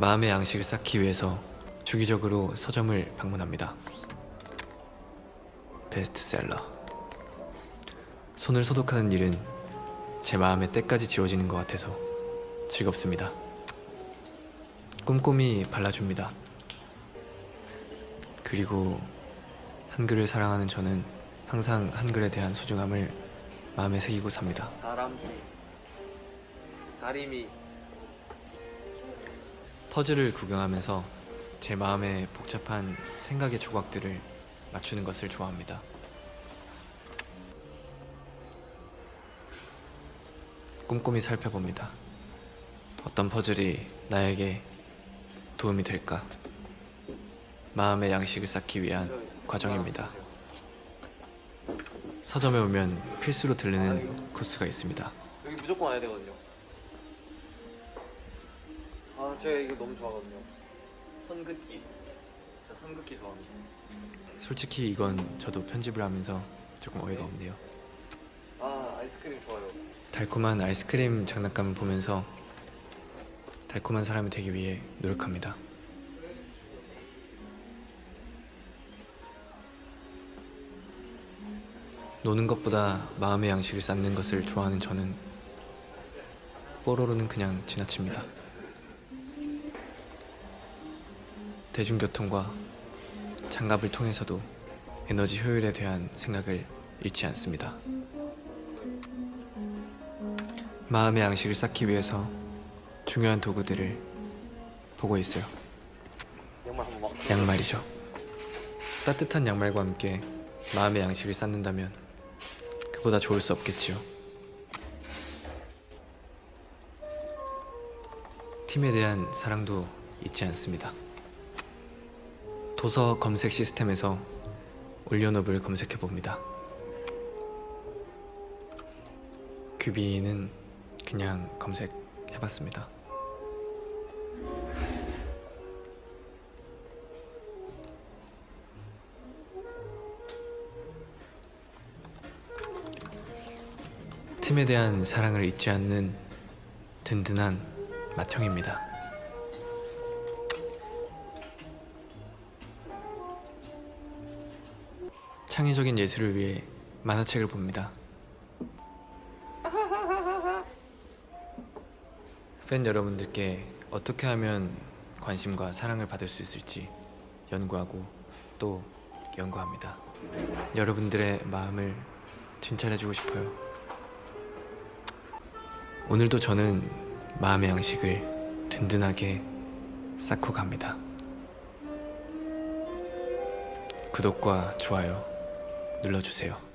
마음의 양식을 쌓기 위해서 주기적으로 서점을 방문합니다. 베스트셀러. 손을 소독하는 일은 제 마음의 때까지 지워지는 것 같아서 즐겁습니다. 꼼꼼히 발라줍니다. 그리고 한글을 사랑하는 저는 항상 한글에 대한 소중함을 마음에 새기고 삽니다. 다람쥐 다리미 퍼즐을 구경하면서 제 마음의 복잡한 생각의 조각들을 맞추는 것을 좋아합니다. 꼼꼼히 살펴봅니다. 어떤 퍼즐이 나에게 도움이 될까? 마음의 양식을 쌓기 위한 과정입니다. 서점에 오면 필수로 들르는 코스가 있습니다. 여기 무조건 와야 되거든요 아 제가 이거 너무 좋아하거든요 선긋기 제가 선긋기 좋아합니다 솔직히 이건 저도 편집을 하면서 조금 어이가 없네요. 아 아이스크림 좋아요 달콤한 아이스크림 장난감을 보면서 달콤한 사람이 되기 위해 노력합니다. 노는 것보다 마음의 양식을 쌓는 것을 좋아하는 저는 뽀로로는 그냥 지나칩니다. 대중교통과 장갑을 통해서도 에너지 효율에 대한 생각을 잃지 않습니다. 마음의 양식을 쌓기 위해서 중요한 도구들을 보고 있어요. 양말이죠. 따뜻한 양말과 함께 마음의 양식을 쌓는다면 그보다 좋을 수 없겠지요. 팀에 대한 사랑도 잊지 않습니다. 도서 검색 시스템에서 올리오노블 검색해 봅니다. 큐비는 그냥 검색해봤습니다. 팀에 대한 사랑을 잊지 않는 든든한 맏형입니다. 창의적인 예술을 위해 만화책을 봅니다. 팬 여러분들께 어떻게 하면 관심과 사랑을 받을 수 있을지 연구하고 또 연구합니다. 여러분들의 마음을 진찰해주고 싶어요. 오늘도 저는 마음의 양식을 든든하게 쌓고 갑니다. 구독과 좋아요 눌러주세요.